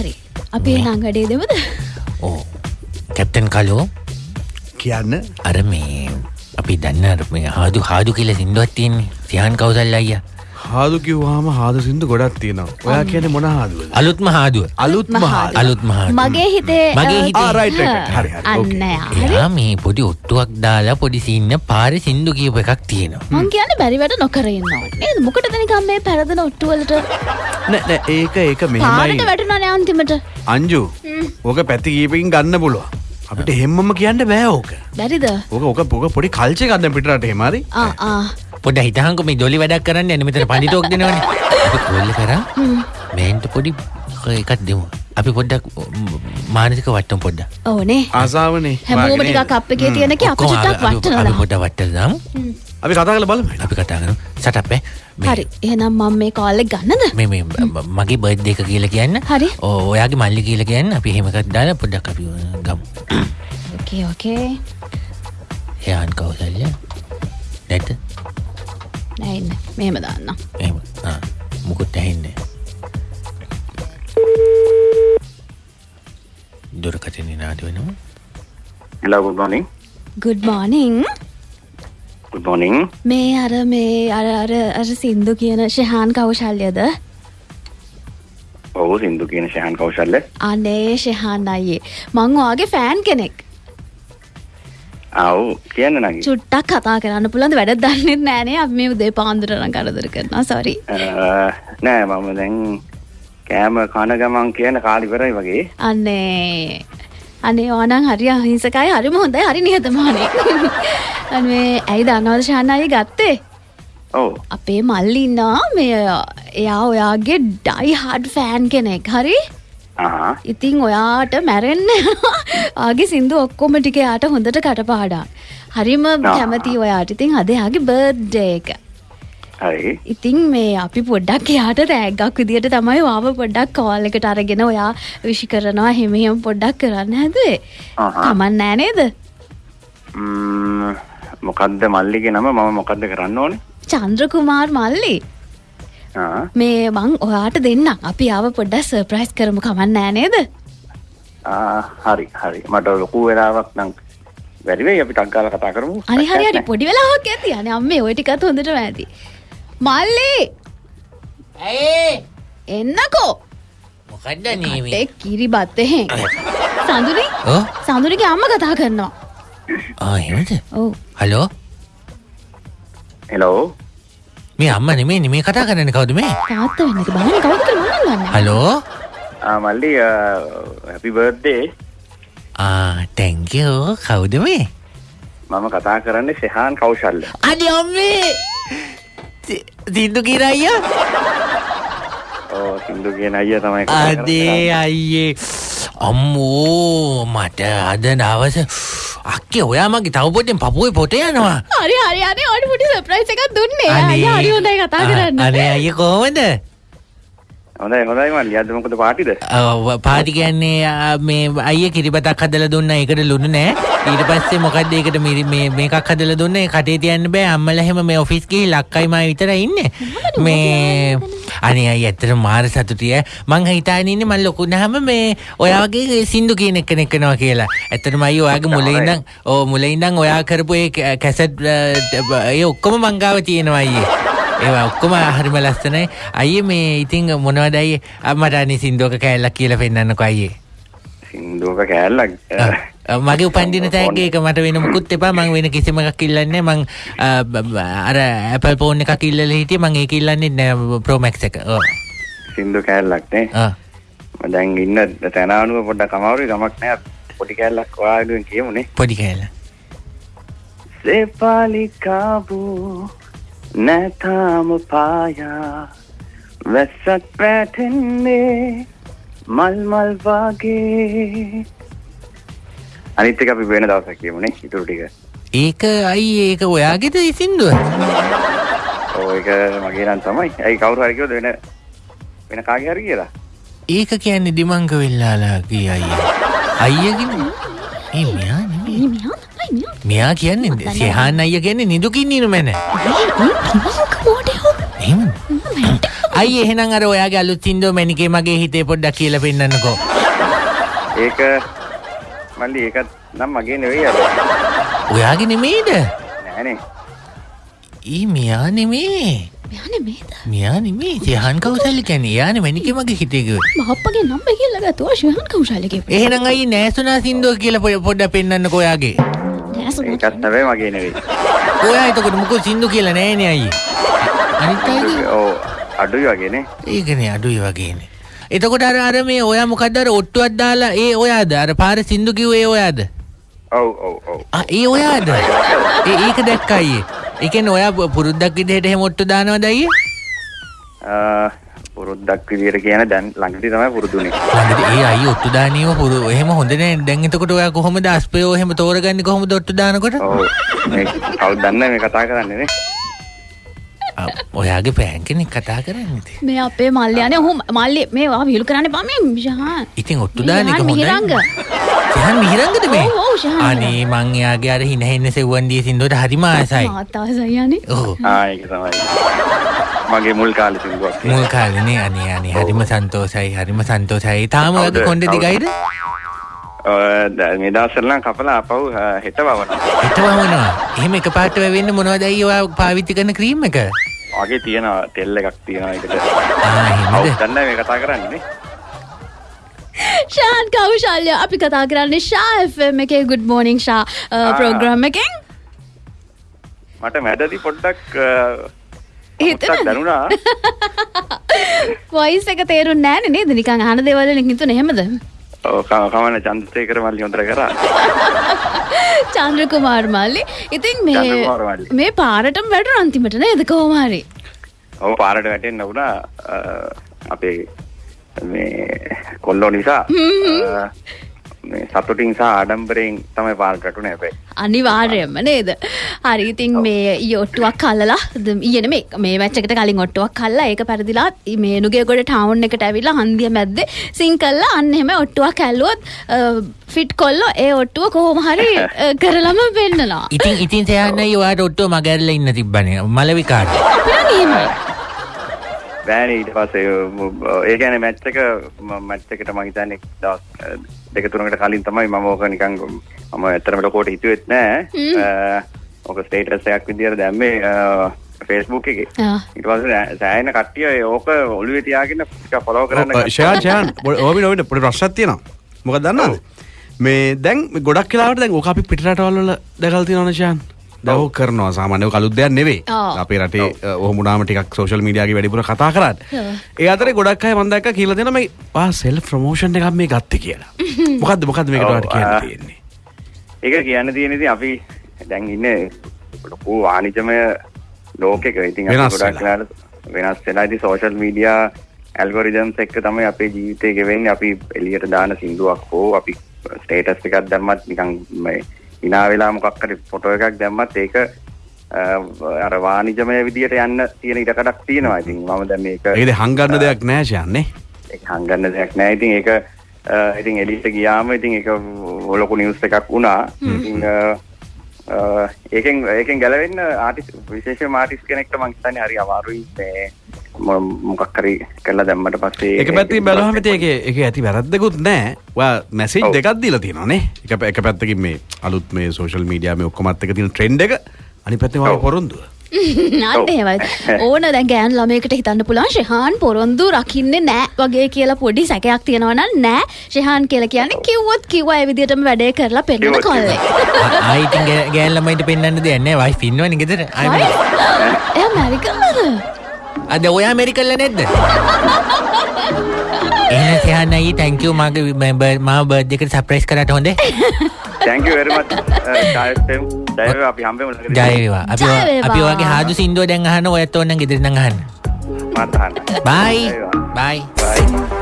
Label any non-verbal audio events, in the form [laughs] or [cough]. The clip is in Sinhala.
හරි. අපේ නංගඩේ දෙමද? ඕ. කැප්ටන් කලෝ? කියන්න. අර මේ අපි දන්න මේ හාදු හාදු කියල සිින්දුවත් තියෙන්නේ. සියහන් කවසල් අයිය හාදු කිව්වාම හාද සිින්දු ගොඩක් තියෙනවා. ඔයා කියන මොන හාදුව. අලුත්ම හාදුව අලුත් මහා අලුත් මහා මගේ හිතේ මගේ හිතේ. ආ, right, right. හරි, හරි. අන්න. යා. එයා මේ පොඩි ඔට්ටුවක් දාලා පොඩි සින්න පාර සිින්දු කියප එකක් තියෙනවා. මං කියන්න බැරිවට නොකරන්න නේද? මොකට නිකම් මේ පැරදන ඔට්ටුවලට? නෑ නෑ ඒක ඒක පාරට මෙහෙමයි වැටුනන අන්තිමට. අංජු ඕක පැති කීපකින් ගන්න පුළුව අපිට හෙම්මම කියන්න බෑ ඕක. බැරිද? ඕක ඕක පොඩි කල්චය ගන්න පිටට හෙමරි ආ ආ පොඩ හිතහංක මේ දොලි වැඩක් කරන්න එන මෙතන පලිටෝක් දෙනවන කොල්ල කර? මේන්ට පොඩි එකත් දෙමු. අපි පොඩ්ඩක් මානසික වට්ටම් පොඩ්ඩ ඕනේ. ආසාාවනේ. හැමෝම ටිකක් අප් එකේ තියෙන එක අපි චුට්ටක් වට්ටනවා පොඩ වට්ටදම් අපි කතා කල බලම අපි කතා කරු සටප්පෑ හරි. එහෙනම් මම මේ කාලෙක් ගන්නද? මේ මේ මගේ බර්ද් එක කියලා කියන්න. හරි. ඔයාගේ මල්ලි කියලා කියන්න. අපි හෙමකත් දාලා පොඩ්ඩක් අපි ගම්. ඕකේ ඕකේ එයාන් නැයින්න මෙහෙම දාන්න. එම මුකුත් ඇහෙන්නේ දුරකටන නාද වෙනවා. Hello, good morning. ගුඩ් මෝනිං Good morning. මේ අර මේ අර අර අර සින්දු කියන ශහාන් කවුශල්යද ඔව් සින්දු කියන ශහන් කෞශල්‍ය. අනේ ශහාන් අයියේ. මං ඔයාගේ ෆෑන් කෙනෙක් ආව් කියන්න නගි. චුට්ටක් කතා කරන්න පුළන්ද වැඩ දන්නෙත් නෑනේ අප මේ උදේ පාන්දුරන කරදර කරනවා. සොරි නෑ මම දැන් කෑම කන ගමන් කියන කාලිවරයි වගේ. අන්නේ අනේ ඕනං හරි අහිංසකයි. හරිම හොඳයි. හරි නිහතමානේ [laughs] අනේ. ඇයි දන්නවද ශාන් අය ගත්තේ? ඔව්. අපේ මල්ලින්නා මේ එයා ඔයාගේ ඩයි හඩ් ෆෑන් කෙනෙක්. හරි ආහා. ඉතිං ඔයාට මැරෙන්න ආගේ සිින්දු ඔක්කොම ටික යාට හොඳට කටපාඩා හරිම කැමති ඔයාට ඉතින් අදයාගේ බර්ඩ්ඩ එක. ඉතින් මේ අපි පොඩ්ඩක් එයාට රෑගක් විදිට තමයි වාව පොඩ්ඩක් කෝල් එකට අරගෙන ඔයා විශි කරනවා හෙමියම් පොඩ්ඩක් කරන්න හැදේ. කමන් නෑනේද ම්ම්, මොකද්ද මල්ලිගේ නම මම මොකද්ද කරන්න ඕනේ? චන්ද්‍රකුමාර් මල්ලි. මේ මං ඔයාට දෙන්න අපි ආව පොඩ්ඩක් සර්ප්‍රයිස් කරමු. කමන් නෑනේද ආ හරි හරි. මට ලොකු වෙලාවක් නම් බැරි වෙයි. අපි ටක් ගාලා කතා කරමු. අනි හරි හරි. පොඩි වෙලාවක් ඇති. අනේ අම්මේ ඔය ටිකත් හොඳට ඇති. මල්ලි! ඇයි? එන්නකෝ. මොකක්ද නීමේ කටේ කිරි බත්තහෙන් සඳුරි ඕ සඳුරිගේ අම්ම කතා කරනවා. ආහෙමද ඔව්. Hello hello. මේ අම්ම නෙමේ නෙමේ කතා කරන්න කවුද මේ? තාත්ත වෙන්න එක බලන්න කවුද කියලා මම දන්නේ හලෝ ආ මල්ලි හැපි බර්ත්ඩේ. තැංකෝ කවුද මේ? මම කතා කරන්නේ ශහාන් කෞශල්‍ය. අඩි අම්මේ! සිින්දු කිරයිය ඕ සින්දු කියන අයියා තමයි කතා කරන්නේ. අදේ අයියේ. අම්මෝ මට අද දවස අක්කේ ඔයා මගේ තව පොටෙන් පපුුවේ පොට යනවා. හරි හරි. අනේ ඔයාට පොඩි සර්ප්‍රයිස් එකක් දුන්නේ. අයියා හරි හොඳයි කතා කරන්න. අනේ අය කොහොමද? හොඳයි හොඳයි මල්ලි. අද මොකද පාටිද? පාටි කියන්නේ මේ අය කිරිබතක් හදල දුන්න. එකට ලුණු නෑ. ඊට පස්සේ මොකක්ද ඒකට මේ මේකක් හදල දුන්න. ඒ කටේ තියන්න බෑ. අම්මල එහෙම මේ ඔෆිස් ගිහි ලක්කයිම විතර ඉන්න. මේ අනේ අය ඇත්තට මාර සතුටිය මං හිතාගෙන ඉන්නේ මම ලොකුනහම මේ ඔයා වගේ සින්දු කියන එක නෙකනවා කියලා. ඇත්තටම අය ඔයාගේ මුලින් ඉඳන් ඕ මුලින් ඉඳන් ඔයා කරපු ඒ කැසට් ඒ ඔක්කොම මංගාව තියෙනවා අයියේ. ඒවා ඔක්කොම හරිම ලස්සනයි. අයියේ මේ ඉතින් මොනවද අයියේ? අම්මට අනේ සින්දුවක කෑල්ලක් කියලා පෙන්නන්නකෝ අයියේ. සින්දුවක කෑල්ලක්. අ, මගේ උපන්දින තෑග්ග එක මට වෙන මුකුත් එපා. මං වෙන කිසිම එකක් ඉල්ලන්නේ මං බ- අර Apple phone එකක් ඉල්ලලා හිටියේ. මං ඒක ඉල්ලන්නේ නෑ Pro Max එක. ඔව්. සින්දු කෑල්ලක් නේ. ආ. මම දැන් ඉන්න තැන අනුව පොඩ්ඩක් අමාරුයි. ගමක් නෑ. පොඩි කෑල්ලක් ඔයාලගෙන් කියමුනේ. පොඩි කෑල්ල. සෙපාලිකාබු නැතාම පායා. වැස්සත් පැටෙන්නේ මල් මල් වගේ අනිත් එක අපි වෙන දවසක් කියමුනේ ඉතුරු ටික. ඒක අයි ඒක ඔයාගෙද සින්දුව? ඔය ඒක මගේ නම් තමයි. ඇයි කවුරු හරි කිව්වද වෙන වෙන කාගේ හරි කියලා? ඒක කියන්නේ දිමංග වෙල්ලාලාගේ අයියා. අයියගෙන? ඒ මෙයා නෙමෙයි. මෙයා තමයි මෙයා මෙයා කියන්නේ සේහාන් අයියා කියන්නේ නිදුකින් ඉන්න මැන. ඒ පිමක මොඩේ හො? එහෙම අයි එහෙනම් අර ඔයාගේ අලුත් සින්දුව මැනිකේ මගේ හිතේ පොඩ්ඩක් කියලා පෙන්නන්නකෝ. ඒක මල්ලි ඒකත් නම් මගේ නෙවෙයි අර ඔයාගේ නෙමෙයිද? නෑනේ ඊ මෙයා නෙමේ. මෙයානේ මේද මෙයා නෙමේ. සයහන් කවුසල්ලි කියන්නේ. එයානේ මැනිකේ මගේ හිතේ කිව්වේ. මහප්පගේ නම්බර කියලා ගත්තා ශිහන් කවුශාලගේ එහෙනම් අයි නෑසුනා සින්දුව කියලා පොඩ- පොඩ්ඩක් පෙන්නන්නකෝ ඔයාගේ. ඒකත් නෙවෙයි මගේ නෙවෙයි ඔයා එතකොට මොකද සින්දු කියලා නෑනේ අයියේ. අනිත් අයගේ ඔව් අඩුයි වගේනේ ඒකනේ අඩුයි වගේනේ. එතකොට අර අර මේ ඔයා මොකද්ද අර ඔට්ටුවක් දාලා ඒ ඔයාද අර පාර සින්දු කිව්වේ ඔයාද? ඔව් ඔව් ඔව් ආ ඒ ඔයාද? ඒ ඒක දැක්කා අයියේ. ඒ කියන්නේ ඔයා පුරුද්දක් විදිහට එහෙම ඔට්ටු දානවද අයියේ? ආ, පුරුද්දක් විදියට කියන දැන් ළඟදී තමයි පුරුදුනේ ළඟදී ඒ අයියේ ඔට්ටු දානියම පුරු එහෙම හොඳ නෑ. දැන් එතකොට ඔයා කොහොමද අස්පයෝ එහෙම තෝරගන්නේ කොහොමද ඔට්ටු දානකොට? ඔව් මේ කවුද දන්නේ මේ කතා කරන්නේ නේ ඔයාගේ පෑන් කෙනෙක් කතා කරන්නේ. මේ අපේ මල්ලයනේ ඔහු මල්ලි මේ වා විහිළු කරන්න මේ ශහන් ඉතින් ඔට්ටු දාන එක. මිහිරංග. සහන් මිහිරංගද මේ? ඔව්, ඔව්, ශහන් අනේ මං එයාගේ අර හින හෙන්න සෙව්වන් දී සින්දුවට හරිම ආසයි. මාතාසයනේ ඔව්. ආ ඒක තමයි මගේ මුල් කාලේ සින්දුවක් මුල් කාලනේ අනේ අනේ හරිම සන්තෝසයි හරිම සන්තෝසයි. තාම? ඔයාගේ කොණ්ඩේ දිගයිද? මේ දවස්වල නම් කපලා අපව හෙට වවනවා හිත වමනවා. එහෙම එකපාරට වෙවෙන්න මොනවද අයියේ ඔයා පාවිච්චි කරන ක්‍රීම් එක? වගේ තියෙනවා තෙල් එකක් තියෙනවා ඒකට. ආ එහෙමද? දන්නේ මේ කතා කරන්නේ නේ. ශාන් කවුශල්ය අපි කතා කරන්නේ ශා FM එකේ. ගුඩ් මෝනිින් ශා ප්‍රෝග්‍රම් එකෙන්. මට මැදදි පොඩ්ඩක්? පොඩ්ඩක් දැනුණා. [laughs] වයිස් එක තේරුම් නෑන නේද? නිකං හන දෙවල හිතු නෙහෙමද ඔව්, ක- කමන්න චන්ද්‍රසේකර මල්ලි හොඳට කරා. [laughs] චන්ද්‍ර කුමාර් මල්ලි. ඉතින් මේ. මේ පාරටම වැඩ අන්තිමට නේද කෝමාරි ඔව් පාරට වැටෙන්න වුණා අපේ මේ කොල්ලෝ නිසා සතුටින් සහ ආඩම්බරයෙන් තමයි පාරට වැටුනේ හැබැයි අනිවාර්යයෙන්ම නේද හරි ඉතින් මේ ඔට්ටුවක් කල්ලලා ඊයන මේ මේ මැච්චකට කලින් ඔට්ටුවක් කල්ලා ඒක පැරදිලා මේ නුගේ ගොඩ ටවුන් එකට ඇවිල්ලා හන්දිය මැද්දේ සිං කල්ලා අන්න එහෙම ඔට්ටුවක් ඇල්ලුවොත් ෆිට් කොල්ලෝ ඒ ඔට්ටුව කොහොම හරි [laughs] කරලම පෙන්නලා ඉතින් ඉතින් සයන්න අයියේ ඔයාට ඔට්ටුව මගැරලා ඉන්න තිබ්බනේ. මලවිකාට. අපිට නියමයි බෑනේ ඊට පස්සේ ඒ කියන්නේ මැච් එක මැච් එකට මම හිතන්නේ දවස් දෙක තුනකට කලින් තමයි මම ඕක නිකන් මම ඇත්තටම ලොකෝට හිතුවෙත් නෑ. ඕක ස්ටේටස් එකක් විදියට දැම්මේ ෆේස්බුක් එකේ. ඊට පස්සේ සෑහෙන කට්ටිය ඕක ඔළුවේ තියාගෙන ටිකක් ෆලෝ කරන්න ගත්තා. ෂයාන් ඕබි නොවිට පොඩි ප්‍රශ්නයක් තියෙනවා. මොකද දන්නවද? මේ දැන් ගොඩක් කියලාවට දැන් ඕක අපි පිටරටවල් වල දැකලා තියෙනවනේ ෂයාන් දැන් ඕක කරනවා. සාමාන්‍යව කලුත් දෙයක් නෙවෙයි. ආ. අපේ රටේ ඔහොම වුණාම ටිකක් සෝෂල් මීඩියාගේ වැඩිපුර කතා ඔව්. ඒ අතරේ ගොඩක් අය මම දැක්කා කියලා තියෙනවා මේ ආ සෙල්ෆ් ප්‍රොමෝෂන් එකක් මේ ගත්තේ කියලා. [laughs] මොකද්ද මොකද්ද මේකට කියන්න. තියෙන්නේ? ඒක කියන්න තියෙන ඉතින් අපි දැන් ඉන්නේ ලොකු වාණිජමය ලෝකෙක. ඉතින් ගොඩක් වෙනස් වෙලා ඉතින් සෝෂල් මීඩියා ඇල්ගොරිදම්ස් එක්ක තමයි අපේ ජීවිතේ ගෙවෙන්නේ. අපි එළියට දාන සින්දුවක් හෝ අපි ස්ටේටස් එකක් දැම්මත් නිකන් මේ hina වෙලා මොකක් හරි ෆොටෝ එකක් දැම්මත් ඒක අර වාණිජමය විදියට යන්න තියෙන ඉඩකඩක් තියෙනවා. ඉතින් මම දැන් මේක ඒකද හංගන්න දෙයක් නෑ ෂයාන් නේ ඒක හංගන්න දෙයක් නෑ. ඉතින් ඒක ඉතින් එලියට ගියාම ඉතින් ඒක ලොකු නිවුස් එකක් වුණා. ඉතින් ඒකෙන් ඒකෙන් ගැලවෙන්න ආටිස් විශේෂම ආටිස් කෙනෙක්ට මං හිතන්නේ හරි අමාරුයි. මේ මො- මොකක් හරි කරලා දැම්මට පස්සේ එක පැත්තින් බැලුවහම ඉතින් ඒකේ ඒකේ ඇති වැරද්දකුත් නෑ. ඔයා මැසේජ් ඔව්. දෙකක් දීලා තියෙනවානේ. එක එක පැත්තකින් මේ අලුත් මේ සෝෂල් මීඩියා මේ ඔක්කොමත් එක තියෙන ට්‍රෙන්ඩ් එක ඔයාගේ ඔව්. පොරොන්දුව. [laughs] එහෙමයි ඕන දැන් ගෑන් ළමයකට හිතන්න පුළුවන් ශහාන් පොරොන්දු රකින්නේ නෑ වගේ කියලා පොඩි සැකයක් තියෙනවා නම් නෑ ශහාන් කියලා කියන්නේ කිව්වොත් කිව්වා ඒ විදිහටම වැඩේ කරලා පෙන්නන කිව්වොත් කොල්ලෙක් [laughs] ආයි ඉතින් ගෑ- ගෑන් ළමයින්ට පෙන්වන්න දෙයක් නැහැ. වයිෆ් ඉන්නවනේ ගෙදර. ආයි වයි? මොකද? [laughs] එයා මැරිකල්ලද අද ඔයා ඇමරිකල්ල නැද්ද? එහෙනම් සයන්න අයියේ thank you මගේ මම මාව බර්ත්ඩේ එකට සර්ප්‍රයිස් කරාට හොඳේ. thank you very much ඡායස්තෙම් ජය අපි හම්බෙමු ළඟදී. ජය වේවා. අපි. අපි ඔයගේ හාදු සින්දුව දැන් අහන්න ඔයත් ඕන නම් ගෙදරින් නම් අහන්න. මාත් අහන්න. bye වේවා. bye bye